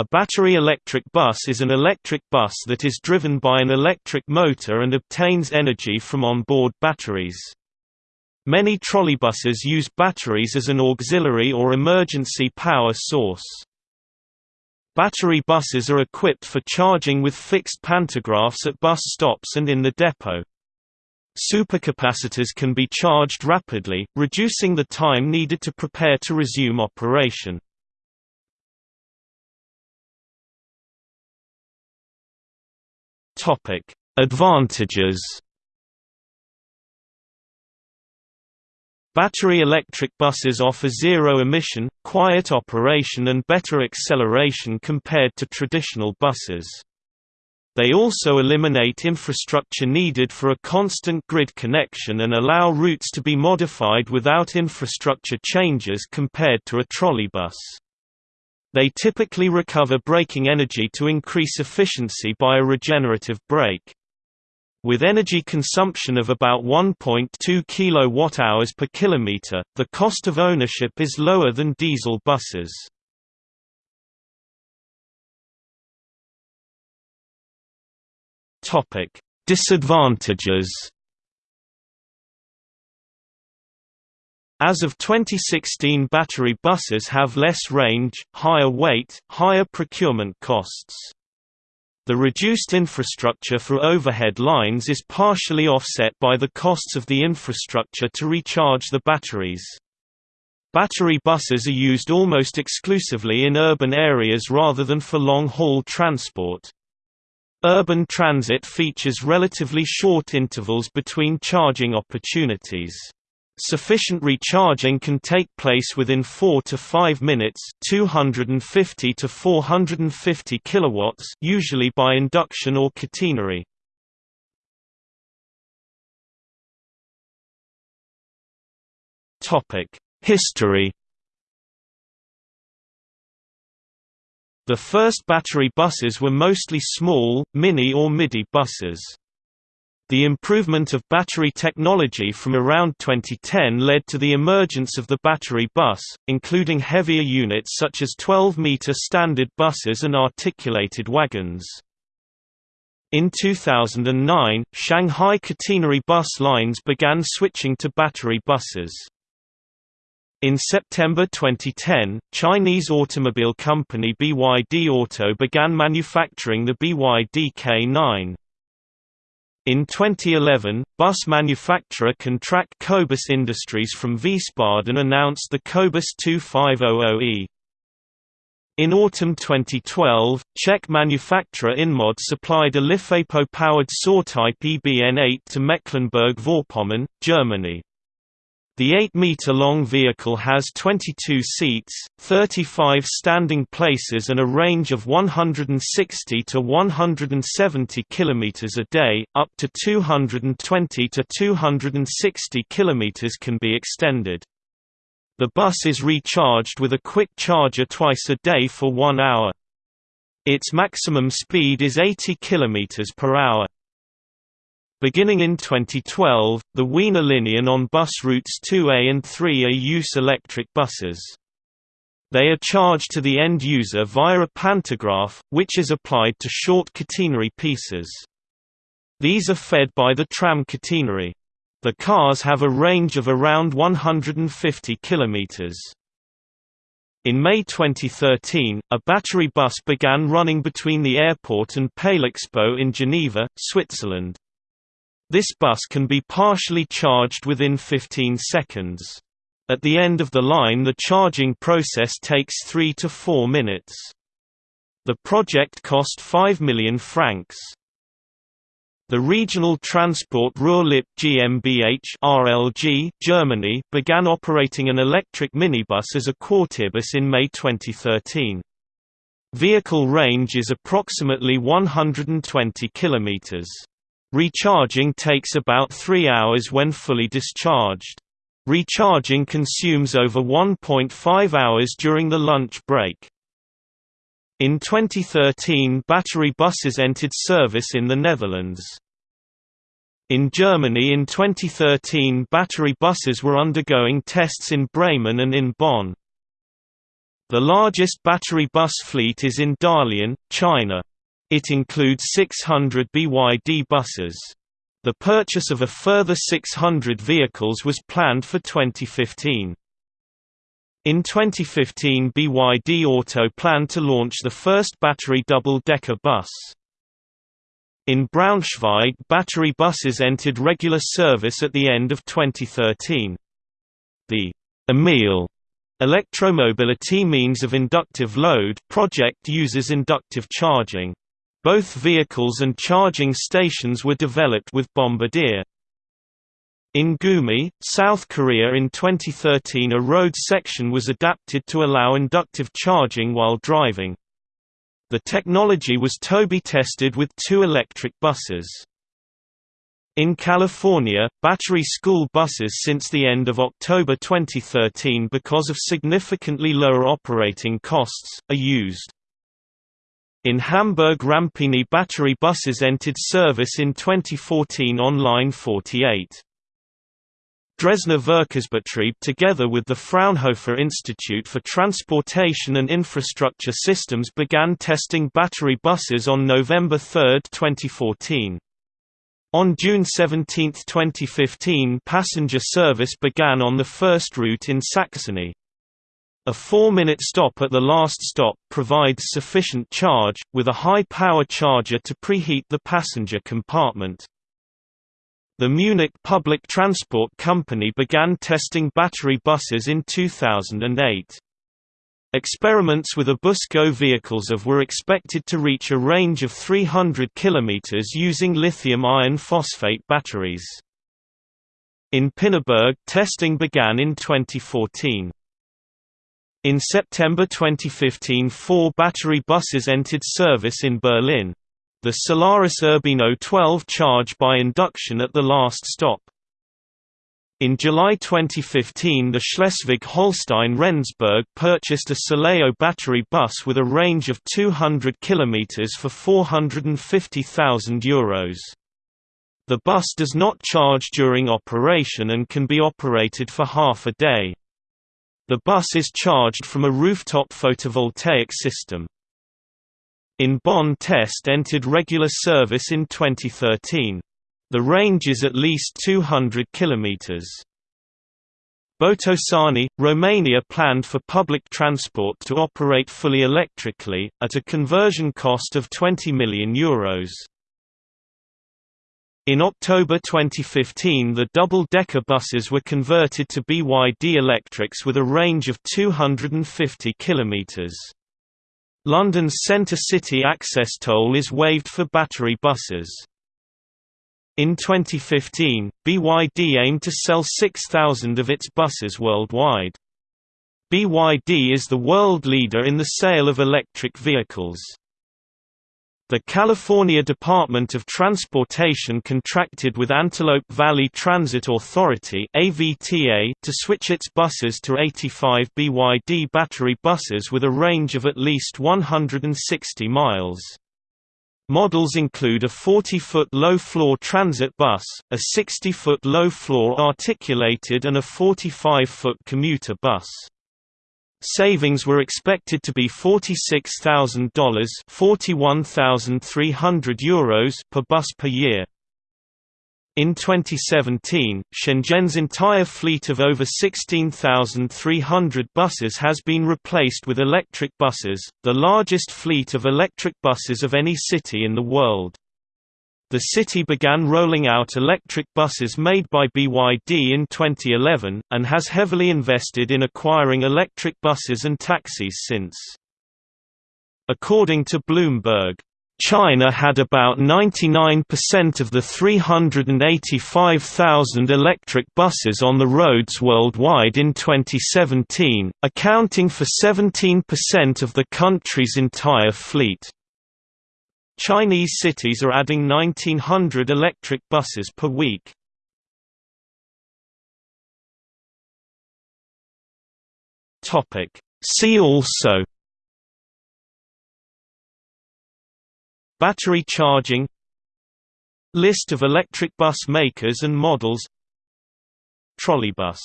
A battery electric bus is an electric bus that is driven by an electric motor and obtains energy from onboard batteries. Many trolleybuses use batteries as an auxiliary or emergency power source. Battery buses are equipped for charging with fixed pantographs at bus stops and in the depot. Supercapacitors can be charged rapidly, reducing the time needed to prepare to resume operation. Advantages Battery electric buses offer zero emission, quiet operation and better acceleration compared to traditional buses. They also eliminate infrastructure needed for a constant grid connection and allow routes to be modified without infrastructure changes compared to a trolleybus. They typically recover braking energy to increase efficiency by a regenerative brake. With energy consumption of about 1.2 kWh per kilometer, the cost of ownership is lower than diesel buses. Disadvantages. As of 2016 battery buses have less range, higher weight, higher procurement costs. The reduced infrastructure for overhead lines is partially offset by the costs of the infrastructure to recharge the batteries. Battery buses are used almost exclusively in urban areas rather than for long-haul transport. Urban transit features relatively short intervals between charging opportunities. Sufficient recharging can take place within 4 to 5 minutes 250 to 450 kilowatts usually by induction or catenary. Topic: History The first battery buses were mostly small, mini or midi buses. The improvement of battery technology from around 2010 led to the emergence of the battery bus, including heavier units such as 12-meter standard buses and articulated wagons. In 2009, Shanghai catenary bus lines began switching to battery buses. In September 2010, Chinese automobile company BYD Auto began manufacturing the BYD K9. In 2011, bus manufacturer Contrac Cobus Industries from Wiesbaden announced the Cobus 2500E. In autumn 2012, Czech manufacturer Inmod supplied a LiFePO-powered saw-type EBN8 to Mecklenburg-Vorpommern, Germany. The 8-meter-long vehicle has 22 seats, 35 standing places and a range of 160 to 170 km a day, up to 220 to 260 km can be extended. The bus is recharged with a quick charger twice a day for one hour. Its maximum speed is 80 km per hour. Beginning in 2012, the Wiener Linien on bus routes 2A and 3A use electric buses. They are charged to the end user via a pantograph, which is applied to short catenary pieces. These are fed by the tram catenary. The cars have a range of around 150 km. In May 2013, a battery bus began running between the airport and Palexpo in Geneva, Switzerland. This bus can be partially charged within 15 seconds. At the end of the line the charging process takes 3 to 4 minutes. The project cost 5 million francs. The Regional Transport Ruhr-Lippe GmbH RLG, Germany, began operating an electric minibus as a quartierbus in May 2013. Vehicle range is approximately 120 kilometers. Recharging takes about 3 hours when fully discharged. Recharging consumes over 1.5 hours during the lunch break. In 2013 battery buses entered service in the Netherlands. In Germany in 2013 battery buses were undergoing tests in Bremen and in Bonn. The largest battery bus fleet is in Dalian, China. It includes 600 BYD buses. The purchase of a further 600 vehicles was planned for 2015. In 2015 BYD Auto planned to launch the first battery double-decker bus. In Braunschweig battery buses entered regular service at the end of 2013. The EMIL electromobility means of inductive load project uses inductive charging. Both vehicles and charging stations were developed with Bombardier. In Gumi, South Korea in 2013 a road section was adapted to allow inductive charging while driving. The technology was to-be tested with two electric buses. In California, battery school buses since the end of October 2013 because of significantly lower operating costs, are used. In Hamburg Rampini battery buses entered service in 2014 on line 48. Dresdner Verkehrsbetrieb together with the Fraunhofer Institute for Transportation and Infrastructure Systems began testing battery buses on November 3, 2014. On June 17, 2015 passenger service began on the first route in Saxony. A four-minute stop at the last stop provides sufficient charge, with a high-power charger to preheat the passenger compartment. The Munich Public Transport Company began testing battery buses in 2008. Experiments with Ebusco vehicles of were expected to reach a range of 300 km using lithium iron phosphate batteries. In Pinneberg testing began in 2014. In September 2015 four battery buses entered service in Berlin. The Solaris Urbino 12 charge by induction at the last stop. In July 2015 the Schleswig-Holstein Rendsburg purchased a Sileo battery bus with a range of 200 km for €450,000. The bus does not charge during operation and can be operated for half a day. The bus is charged from a rooftop photovoltaic system. In Bonn test entered regular service in 2013. The range is at least 200 km. Botoșani, Romania planned for public transport to operate fully electrically, at a conversion cost of €20 million. Euros. In October 2015 the double-decker buses were converted to BYD electrics with a range of 250 km. London's Centre City access toll is waived for battery buses. In 2015, BYD aimed to sell 6,000 of its buses worldwide. BYD is the world leader in the sale of electric vehicles. The California Department of Transportation contracted with Antelope Valley Transit Authority to switch its buses to 85 BYD battery buses with a range of at least 160 miles. Models include a 40-foot low-floor transit bus, a 60-foot low-floor articulated and a 45-foot commuter bus. Savings were expected to be $46,000 €41,300 per bus per year. In 2017, Shenzhen's entire fleet of over 16,300 buses has been replaced with electric buses, the largest fleet of electric buses of any city in the world. The city began rolling out electric buses made by BYD in 2011, and has heavily invested in acquiring electric buses and taxis since. According to Bloomberg, China had about 99% of the 385,000 electric buses on the roads worldwide in 2017, accounting for 17% of the country's entire fleet. Chinese cities are adding 1900 electric buses per week. See also Battery charging List of electric bus makers and models Trolleybus